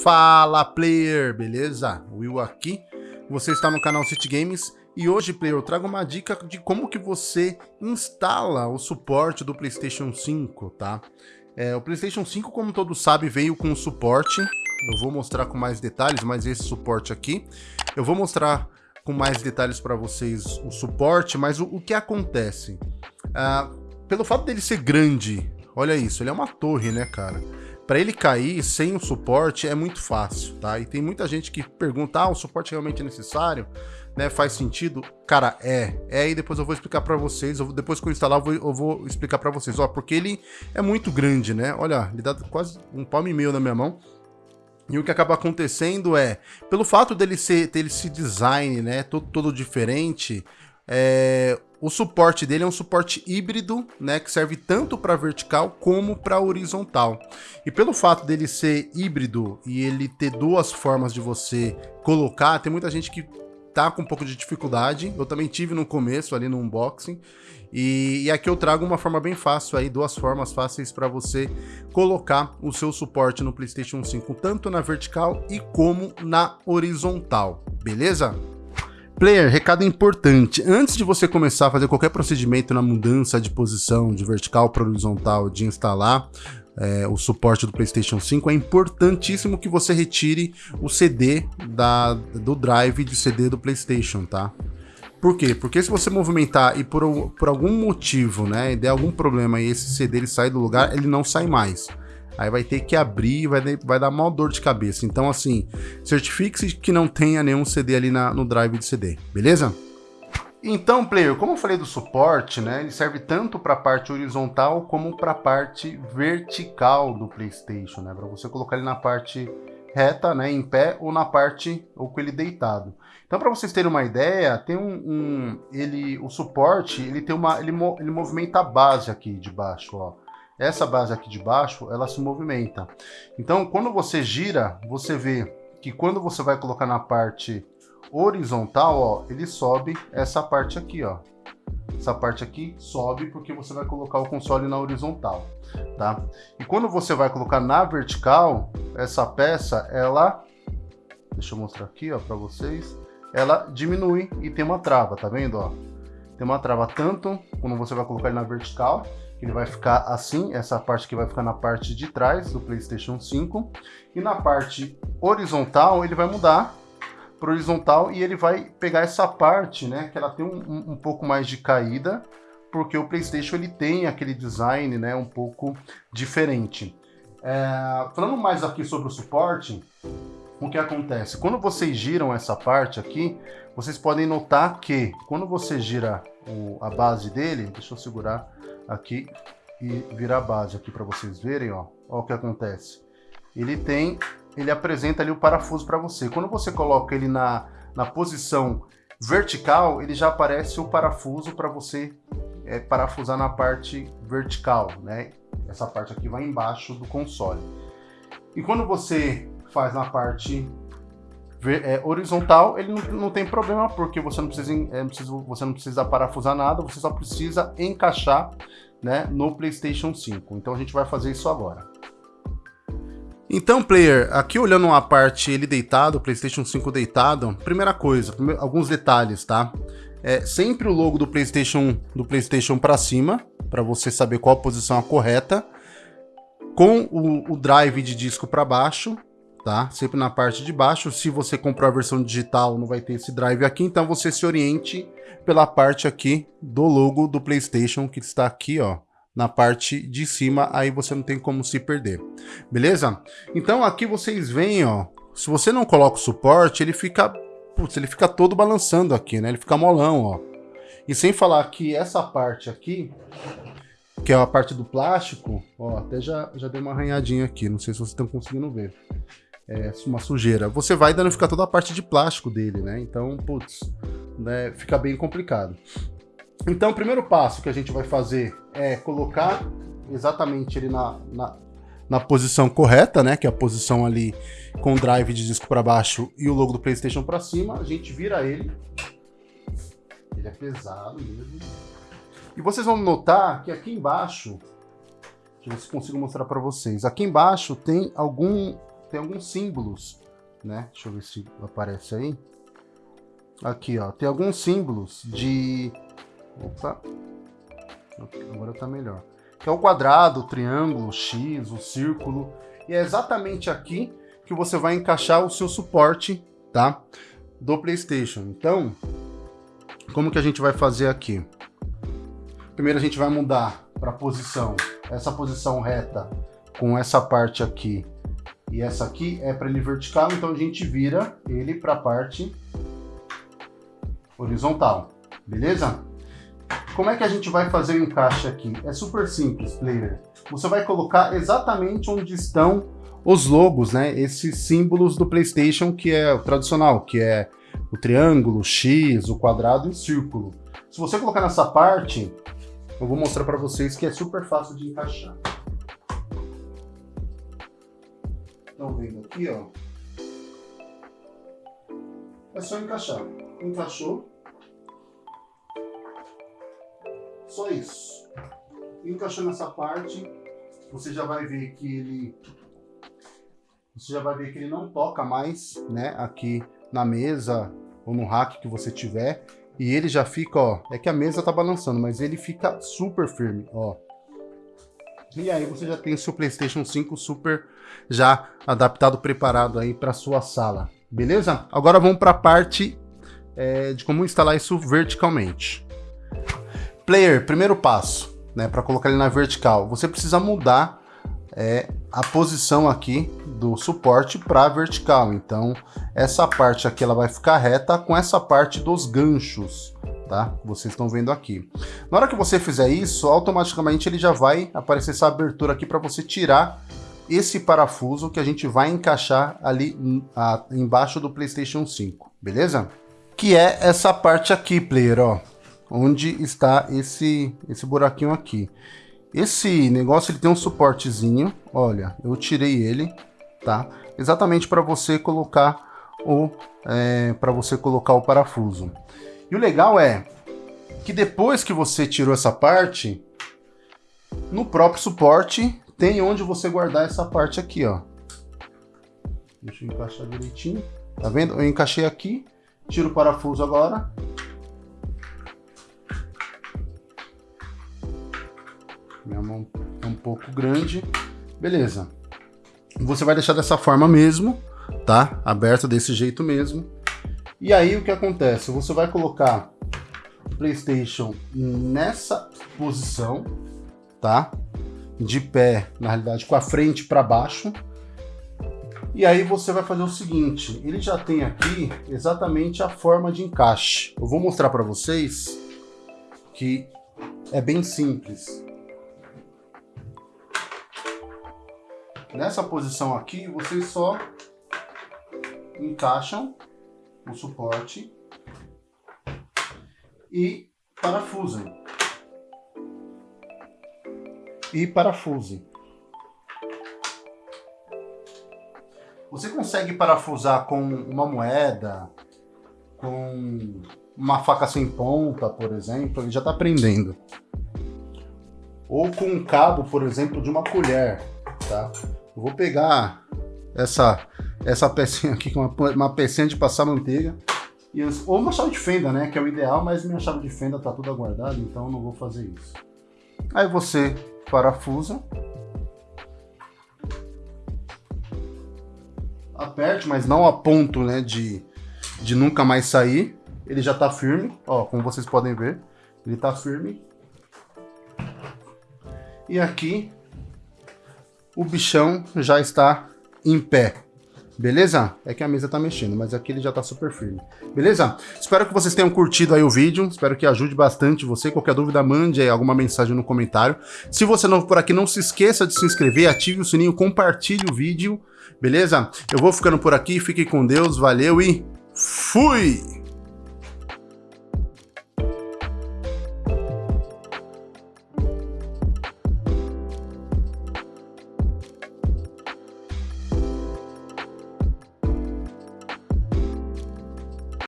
Fala player, beleza? Will aqui, você está no canal City Games e hoje player eu trago uma dica de como que você instala o suporte do Playstation 5, tá? É, o Playstation 5, como todos sabem, veio com suporte, eu vou mostrar com mais detalhes, mas esse suporte aqui, eu vou mostrar com mais detalhes para vocês o suporte, mas o, o que acontece? Ah, pelo fato dele ser grande, olha isso, ele é uma torre, né cara? Para ele cair sem o suporte é muito fácil, tá? E tem muita gente que pergunta, ah, o suporte realmente é necessário? Né, faz sentido? Cara, é. É, e depois eu vou explicar para vocês. Eu, depois que eu instalar, eu vou, eu vou explicar para vocês. Ó, porque ele é muito grande, né? Olha, ele dá quase um palmo e meio na minha mão. E o que acaba acontecendo é, pelo fato dele ser, ter esse design, né, todo, todo diferente, é, o suporte dele é um suporte híbrido, né, que serve tanto para vertical como para horizontal. E pelo fato dele ser híbrido e ele ter duas formas de você colocar, tem muita gente que tá com um pouco de dificuldade. Eu também tive no começo ali no unboxing. E, e aqui eu trago uma forma bem fácil aí, duas formas fáceis para você colocar o seu suporte no PlayStation 5, tanto na vertical e como na horizontal, beleza? Player, recado importante. Antes de você começar a fazer qualquer procedimento na mudança de posição de vertical para horizontal de instalar é, o suporte do PlayStation 5, é importantíssimo que você retire o CD da, do drive de CD do PlayStation, tá? Por quê? Porque se você movimentar e por, por algum motivo, né, der algum problema e esse CD ele sai do lugar, ele não sai mais. Aí vai ter que abrir e vai, vai dar mal dor de cabeça. Então, assim, certifique-se que não tenha nenhum CD ali na, no drive de CD, beleza? Então, player, como eu falei do suporte, né, ele serve tanto para a parte horizontal como para a parte vertical do PlayStation, né, para você colocar ele na parte reta, né, em pé ou na parte ou com ele deitado. Então, para vocês terem uma ideia, tem um, um, ele, o suporte, ele tem uma, ele, ele movimenta a base aqui de baixo, ó essa base aqui de baixo, ela se movimenta. Então, quando você gira, você vê que quando você vai colocar na parte horizontal, ó, ele sobe essa parte aqui, ó. Essa parte aqui sobe porque você vai colocar o console na horizontal, tá? E quando você vai colocar na vertical, essa peça, ela... Deixa eu mostrar aqui, ó, para vocês. Ela diminui e tem uma trava, tá vendo, ó? Tem uma trava tanto quando você vai colocar ele na vertical, ele vai ficar assim, essa parte que vai ficar na parte de trás do PlayStation 5. E na parte horizontal ele vai mudar para horizontal e ele vai pegar essa parte, né, que ela tem um, um pouco mais de caída, porque o PlayStation ele tem aquele design, né, um pouco diferente. É, falando mais aqui sobre o suporte, o que acontece? Quando vocês giram essa parte aqui, vocês podem notar que quando você gira o, a base dele, deixa eu segurar aqui e virar a base aqui para vocês verem, ó. Ó o que acontece. Ele tem, ele apresenta ali o parafuso para você. Quando você coloca ele na, na posição vertical, ele já aparece o parafuso para você é, parafusar na parte vertical, né? Essa parte aqui vai embaixo do console. E quando você faz na parte é, horizontal, ele não, não, tem problema, porque você não, precisa, é, você não precisa parafusar nada, você só precisa encaixar né, no PlayStation 5. Então a gente vai fazer isso agora. Então, player, aqui olhando uma parte ele deitado, PlayStation 5 deitado, primeira coisa, alguns detalhes, tá? É sempre o logo do PlayStation do PlayStation para cima, para você saber qual a posição correta, com o, o drive de disco para baixo, tá? Sempre na parte de baixo. Se você comprou a versão digital, não vai ter esse drive aqui, então você se oriente pela parte aqui do logo do PlayStation que está aqui, ó, na parte de cima, aí você não tem como se perder. Beleza? Então aqui vocês veem, ó, se você não coloca o suporte, ele fica, putz, ele fica todo balançando aqui, né? Ele fica molão, ó. E sem falar que essa parte aqui, que é a parte do plástico, ó, até já, já deu uma arranhadinha aqui, não sei se vocês estão conseguindo ver é, uma sujeira, você vai danificar toda a parte de plástico dele, né? Então, putz, né, fica bem complicado. Então, o primeiro passo que a gente vai fazer é colocar exatamente ele na, na, na posição correta, né? Que é a posição ali com o drive de disco para baixo e o logo do PlayStation para cima. A gente vira ele. Ele é pesado mesmo. E vocês vão notar que aqui embaixo, deixa eu ver se consigo mostrar para vocês. Aqui embaixo tem algum tem alguns símbolos, né? Deixa eu ver se aparece aí. Aqui, ó, tem alguns símbolos de... Opa, agora tá melhor. Que é o quadrado, o triângulo, o X, o círculo. E é exatamente aqui que você vai encaixar o seu suporte, tá? Do PlayStation. Então, como que a gente vai fazer aqui? Primeiro a gente vai mudar para posição, essa posição reta com essa parte aqui e essa aqui é para ele vertical, então a gente vira ele para a parte horizontal, beleza? Como é que a gente vai fazer o encaixe aqui? É super simples, player. Você vai colocar exatamente onde estão os logos, né? Esses símbolos do PlayStation que é o tradicional, que é o triângulo, o X, o quadrado e o círculo. Se você colocar nessa parte, eu vou mostrar para vocês que é super fácil de encaixar. Estão vendo aqui, ó? É só encaixar. Encaixou. Só isso. Encaixou nessa parte, você já vai ver que ele você já vai ver que ele não toca mais, né, aqui na mesa ou no rack que você tiver. E ele já fica, ó, é que a mesa tá balançando, mas ele fica super firme, ó. E aí você já tem o seu PlayStation 5 super já adaptado, preparado aí para sua sala, beleza? Agora vamos para a parte é, de como instalar isso verticalmente. Player, primeiro passo, né, para colocar ele na vertical, você precisa mudar é, a posição aqui do suporte para vertical. Então, essa parte aqui ela vai ficar reta com essa parte dos ganchos, tá? Vocês estão vendo aqui. Na hora que você fizer isso, automaticamente ele já vai aparecer essa abertura aqui para você tirar esse parafuso que a gente vai encaixar ali a, embaixo do PlayStation 5, beleza? Que é essa parte aqui, player, ó, onde está esse, esse buraquinho aqui. Esse negócio ele tem um suportezinho, olha, eu tirei ele, tá? Exatamente para você colocar o é, para você colocar o parafuso. E o legal é que depois que você tirou essa parte, no próprio suporte tem onde você guardar essa parte aqui, ó. Deixa eu encaixar direitinho. Tá vendo? Eu encaixei aqui, tiro o parafuso agora, Minha mão é um pouco grande. Beleza. Você vai deixar dessa forma mesmo, tá? Aberto desse jeito mesmo. E aí o que acontece? Você vai colocar o PlayStation nessa posição, tá? De pé, na realidade, com a frente para baixo. E aí você vai fazer o seguinte, ele já tem aqui exatamente a forma de encaixe. Eu vou mostrar para vocês que é bem simples. Nessa posição aqui, vocês só encaixam o suporte e parafusem. E parafusem. Você consegue parafusar com uma moeda, com uma faca sem ponta, por exemplo, ele já está prendendo. Ou com um cabo, por exemplo, de uma colher, tá? Eu vou pegar essa, essa pecinha aqui, uma, uma pecinha de passar manteiga, e ou uma chave de fenda, né? Que é o ideal, mas minha chave de fenda tá toda guardada, então não vou fazer isso. Aí você parafusa. Aperte, mas não a ponto né, de, de nunca mais sair. Ele já tá firme, ó, como vocês podem ver. Ele tá firme. E aqui o bichão já está em pé. Beleza? É que a mesa tá mexendo, mas aqui ele já tá super firme. Beleza? Espero que vocês tenham curtido aí o vídeo, espero que ajude bastante você. Qualquer dúvida, mande aí alguma mensagem no comentário. Se você não por aqui, não se esqueça de se inscrever, ative o sininho, compartilhe o vídeo, beleza? Eu vou ficando por aqui, fique com Deus, valeu e fui!